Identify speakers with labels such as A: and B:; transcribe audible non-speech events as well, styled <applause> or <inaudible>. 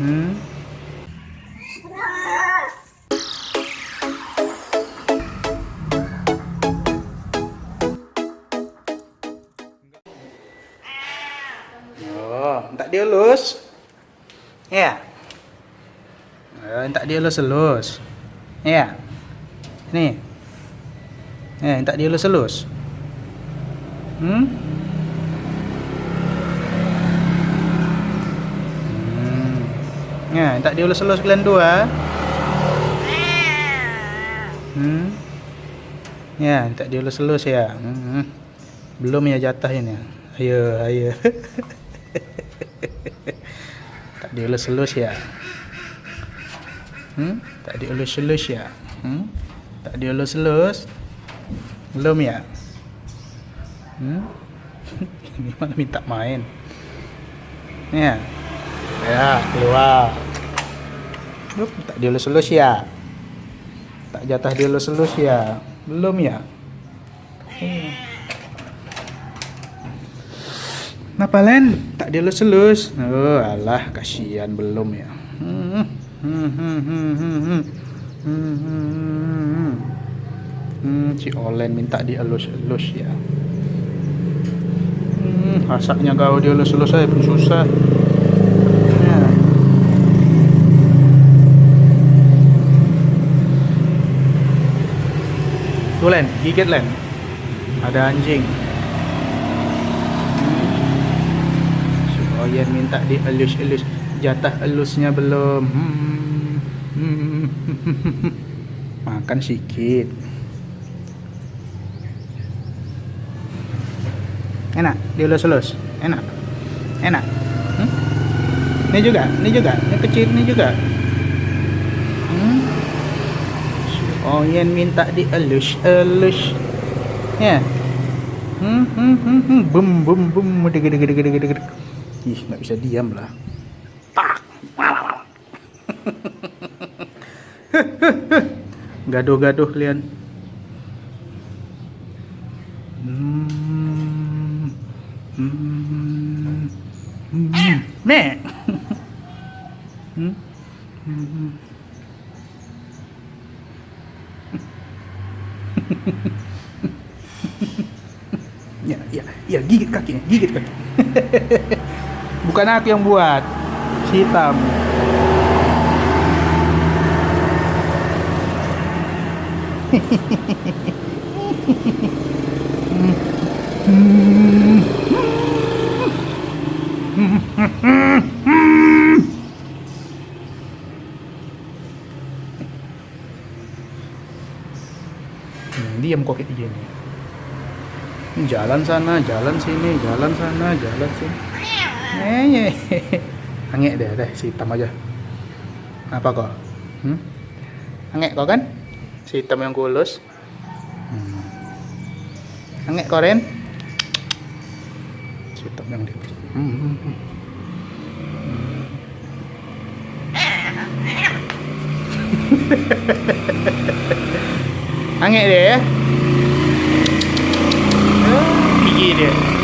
A: Hmm. Oh, tak dielus. Ya. Eh, tak dielus-elus. Ya. Nih. Eh, tak dielus-elus. Hmm? Hmm. Ya, tak dielus-elus kalian dua. Hmm. Ya, tak dielus-elus ya. Hmm. Belum ya jatah ini. Ayo, ayo. <laughs> tak dielus-elus ya. Hmm? Tak dielus-elus ya. Hmm? Tak dielus-elus. Belum ya? Hmm? <laughs> Ini mana minta main? Ya. Ya, keluar. Yup, tak dielus-elus ya. Tak jatah dielus-elus ya. Belum ya? Hmm. Kenapa Len? Tak dielus-elus. Oh, alah, kasihan belum ya. Hmm. Hmm, hmm, hmm. Hmm, si Olen minta dielus-elus ya. Hmm, rasanya kau dielus-elus saya pun susah. Tuh Len, gigit Len. Ada anjing. Si Oyen minta dielus-elus. Jatah elusnya belum. Hmm. Hmm. <laughs> Makan sedikit. Enak, dielus-elus. Enak. Enak. Hmm? Ini juga, ini juga, ini kecil, ini juga. Hmm? Si Oyen minta dielus-elus. Ya. Hmm, hmm, hmm, hmm. Bum, bum, bum. Deg, deg, deg, deg, deg. Ih, nggak bisa diam lah. Tak. Gaduh-gaduh kalian. Hmm. Hmm. Hmm. Nek. Hmm. Hmm. Ya, ya, ya, gigit kakinya, gigit kaki. <laughs> Bukan aku yang buat, hitam. Hmm, <laughs> diam kok kayak gini. Jalan sana, jalan sini, jalan sana, jalan sini. Eh, <laughs> angek deh, deh, si hitam aja. Apa kok? Hmm? Angek kok kan? Si hitam yang kulus. Hmm. Angek kok Ren? Si hitam yang dia. Hmm, hmm, <laughs> hmm. Angin dia ya. Gigi dia.